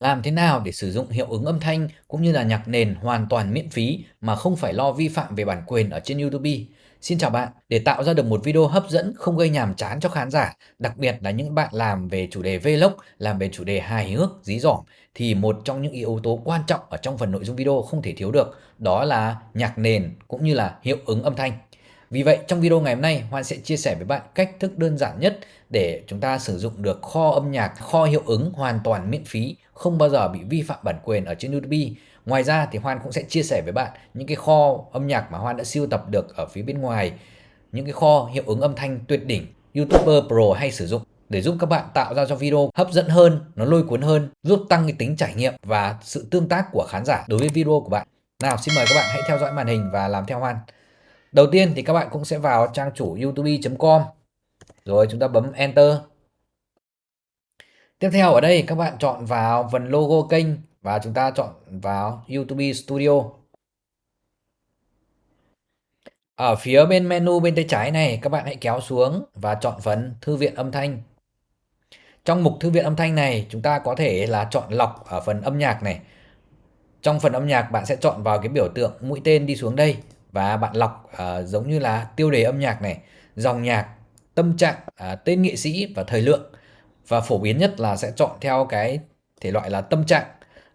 Làm thế nào để sử dụng hiệu ứng âm thanh cũng như là nhạc nền hoàn toàn miễn phí mà không phải lo vi phạm về bản quyền ở trên YouTube? Xin chào bạn, để tạo ra được một video hấp dẫn không gây nhàm chán cho khán giả, đặc biệt là những bạn làm về chủ đề vlog, làm về chủ đề hài hước, dí dỏm thì một trong những yếu tố quan trọng ở trong phần nội dung video không thể thiếu được, đó là nhạc nền cũng như là hiệu ứng âm thanh. Vì vậy trong video ngày hôm nay Hoan sẽ chia sẻ với bạn cách thức đơn giản nhất để chúng ta sử dụng được kho âm nhạc, kho hiệu ứng hoàn toàn miễn phí, không bao giờ bị vi phạm bản quyền ở trên YouTube. Ngoài ra thì Hoan cũng sẽ chia sẻ với bạn những cái kho âm nhạc mà Hoan đã siêu tập được ở phía bên ngoài, những cái kho hiệu ứng âm thanh tuyệt đỉnh YouTuber Pro hay sử dụng để giúp các bạn tạo ra cho video hấp dẫn hơn, nó lôi cuốn hơn, giúp tăng cái tính trải nghiệm và sự tương tác của khán giả đối với video của bạn. Nào xin mời các bạn hãy theo dõi màn hình và làm theo Hoan. Đầu tiên thì các bạn cũng sẽ vào trang chủ youtube.com rồi chúng ta bấm Enter. Tiếp theo ở đây các bạn chọn vào phần logo kênh và chúng ta chọn vào YouTube Studio. Ở phía bên menu bên tay trái này, các bạn hãy kéo xuống và chọn phần Thư viện âm thanh. Trong mục Thư viện âm thanh này, chúng ta có thể là chọn lọc ở phần âm nhạc này. Trong phần âm nhạc, bạn sẽ chọn vào cái biểu tượng mũi tên đi xuống đây và bạn lọc uh, ờ, giống như là tiêu đề âm nhạc này, dòng nhạc, tâm trạng, uh, tên nghệ sĩ và thời lượng. Và phổ biến nhất là sẽ chọn theo cái thể loại là tâm trạng.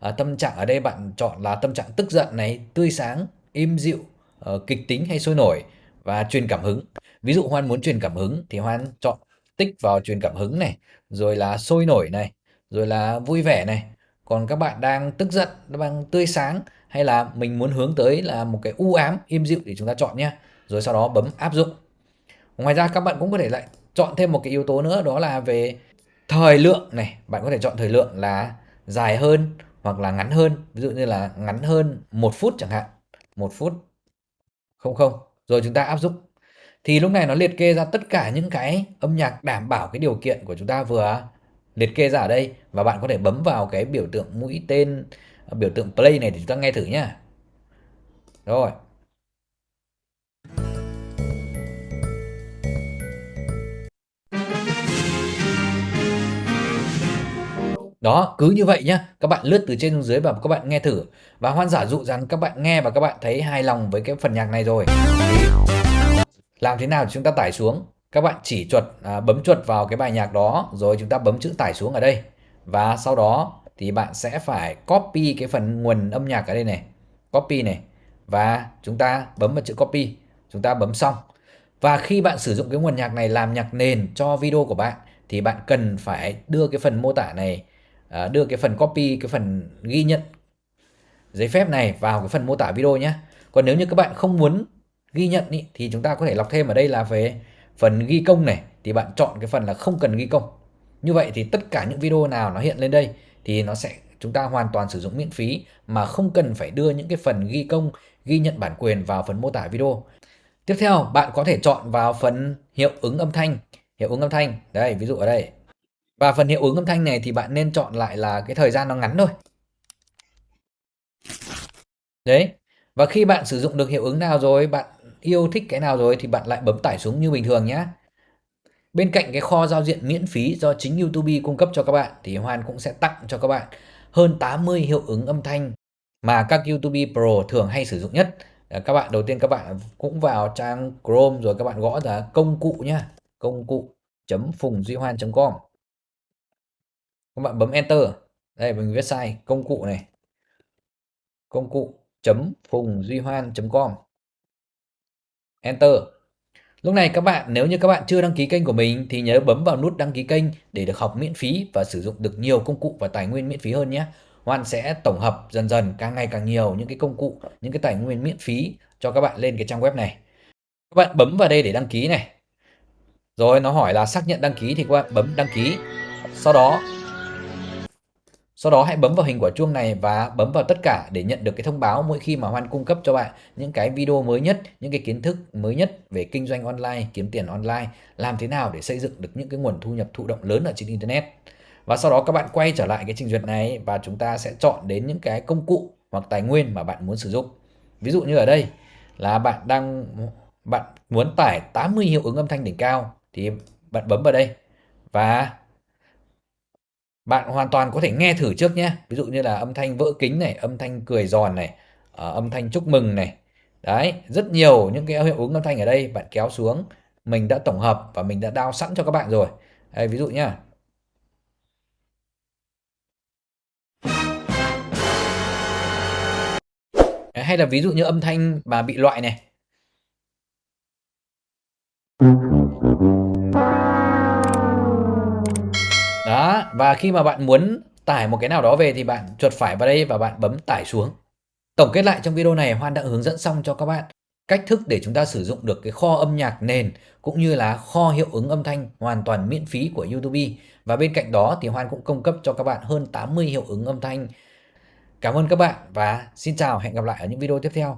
Uh, tâm trạng ở đây bạn chọn là tâm trạng tức giận này, tươi sáng, im dịu, uh, kịch tính hay sôi nổi và truyền cảm hứng. Ví dụ Hoan muốn truyền cảm hứng thì Hoan chọn tích vào truyền cảm hứng này, rồi là sôi nổi này, rồi là vui vẻ này. Còn các bạn đang tức giận, đang tươi sáng hay là mình muốn hướng tới là một cái u ám im dịu để chúng ta chọn nhé. Rồi sau đó bấm áp dụng. Ngoài ra các bạn cũng có thể lại chọn thêm một cái yếu tố nữa, đó là về thời lượng này. Bạn có thể chọn thời lượng là dài hơn hoặc là ngắn hơn. Ví dụ như là ngắn hơn một phút chẳng hạn. Một phút không không. Rồi chúng ta áp dụng. Thì lúc này nó liệt kê ra tất cả những cái âm nhạc đảm bảo cái điều kiện của chúng ta vừa liệt kê ra ở đây. Và bạn có thể bấm vào cái biểu tượng mũi tên biểu tượng play này thì chúng ta nghe thử nhá rồi Đó, cứ như vậy nhá. Các bạn lướt từ trên xuống dưới và các bạn nghe thử. Và hoan giả dụ rằng các bạn nghe và các bạn thấy hài lòng với cái phần nhạc này rồi. Thì làm thế nào chúng ta tải xuống? Các bạn chỉ chuột à, bấm chuột vào cái bài nhạc đó rồi chúng ta bấm chữ tải xuống ở đây. Và sau đó thì bạn sẽ phải copy cái phần nguồn âm nhạc ở đây này. Copy này. Và chúng ta bấm vào chữ copy. Chúng ta bấm xong. Và khi bạn sử dụng cái nguồn nhạc này làm nhạc nền cho video của bạn thì bạn cần phải đưa cái phần mô tả này à, đưa cái phần copy cái phần ghi nhận giấy phép này vào cái phần mô tả video nhé. Còn nếu như các bạn không muốn ghi nhận ý, thì chúng ta có thể lọc thêm ở đây là về phần ghi công này thì bạn chọn cái phần là không cần ghi công. Như vậy thì tất cả những video nào nó hiện lên đây thì nó sẽ chúng ta hoàn toàn sử dụng miễn phí mà không cần phải đưa những cái phần ghi công, ghi nhận bản quyền vào phần mô tả video. Tiếp theo, bạn có thể chọn vào phần hiệu ứng âm thanh. Hiệu ứng âm thanh, đây, ví dụ ở đây. Và phần hiệu ứng âm thanh này thì bạn nên chọn lại là cái thời gian nó ngắn thôi. Đấy. Và khi bạn sử dụng được hiệu ứng nào rồi, bạn yêu thích cái nào rồi thì bạn lại bấm tải xuống như bình thường nhé. Bên cạnh cái kho giao diện miễn phí do chính YouTube cung cấp cho các bạn thì Hoan cũng sẽ tặng cho các bạn hơn 80 hiệu ứng âm thanh mà các YouTube Pro thường hay sử dụng nhất. Ờ, các bạn đầu tiên các bạn cũng vào trang Chrome rồi các bạn gõ ra công cụ nhá, công cụ chấm phùng duy hoan.com. Các bạn bấm enter. Đây mình viết sai công cụ này. Công cụ chấm phùng duy hoan.com. Enter. Lúc này các bạn nếu như các bạn chưa đăng ký kênh của mình thì nhớ bấm vào nút đăng ký kênh để được học miễn phí và sử dụng được nhiều công cụ và tài nguyên miễn phí hơn nhé. Hoan sẽ tổng hợp dần dần càng ngày càng nhiều những cái công cụ, những cái tài nguyên miễn phí cho các bạn lên cái trang web này. Các bạn bấm vào đây để đăng ký này. Rồi nó hỏi là xác nhận đăng ký thì các bạn bấm đăng ký. Sau đó sau đó hãy bấm vào hình quả chuông này và bấm vào tất cả để nhận được cái thông báo mỗi khi mà Hoan cung cấp cho bạn những cái video mới nhất, những cái kiến thức mới nhất về kinh doanh online, kiếm tiền online, làm thế nào để xây dựng được những cái nguồn thu nhập thụ động lớn ở trên Internet. Và sau đó các bạn quay trở lại cái trình duyệt này và chúng ta sẽ chọn đến những cái công cụ hoặc tài nguyên mà bạn muốn sử dụng. Ví dụ như ở đây là bạn đang bạn muốn tải 80 hiệu ứng âm thanh đỉnh cao thì bạn bấm vào đây và bạn hoàn toàn có thể nghe thử trước nhé. Ví dụ như là âm thanh vỡ kính này, âm thanh cười giòn này, ờ, âm thanh chúc mừng này. Đấy, rất nhiều những cái hiệu ứng âm thanh ở đây bạn kéo xuống, mình đã tổng hợp và mình đã đao sẵn cho các bạn rồi. Đây, ví dụ nhá. Hay là ví dụ như âm thanh mà bị loại này. Đó, và khi mà bạn muốn tải một cái nào đó về thì bạn chuột phải vào đây và bạn bấm tải xuống. Tổng kết lại trong video này Hoan đã hướng dẫn xong cho các bạn cách thức để chúng ta sử dụng được cái kho âm nhạc nền cũng như là kho hiệu ứng âm thanh hoàn toàn miễn phí của YouTube. Và bên cạnh đó thì Hoan cũng cung cấp cho các bạn hơn 80 hiệu ứng âm thanh. Cảm ơn các bạn và xin chào, hẹn gặp lại ở những video tiếp theo.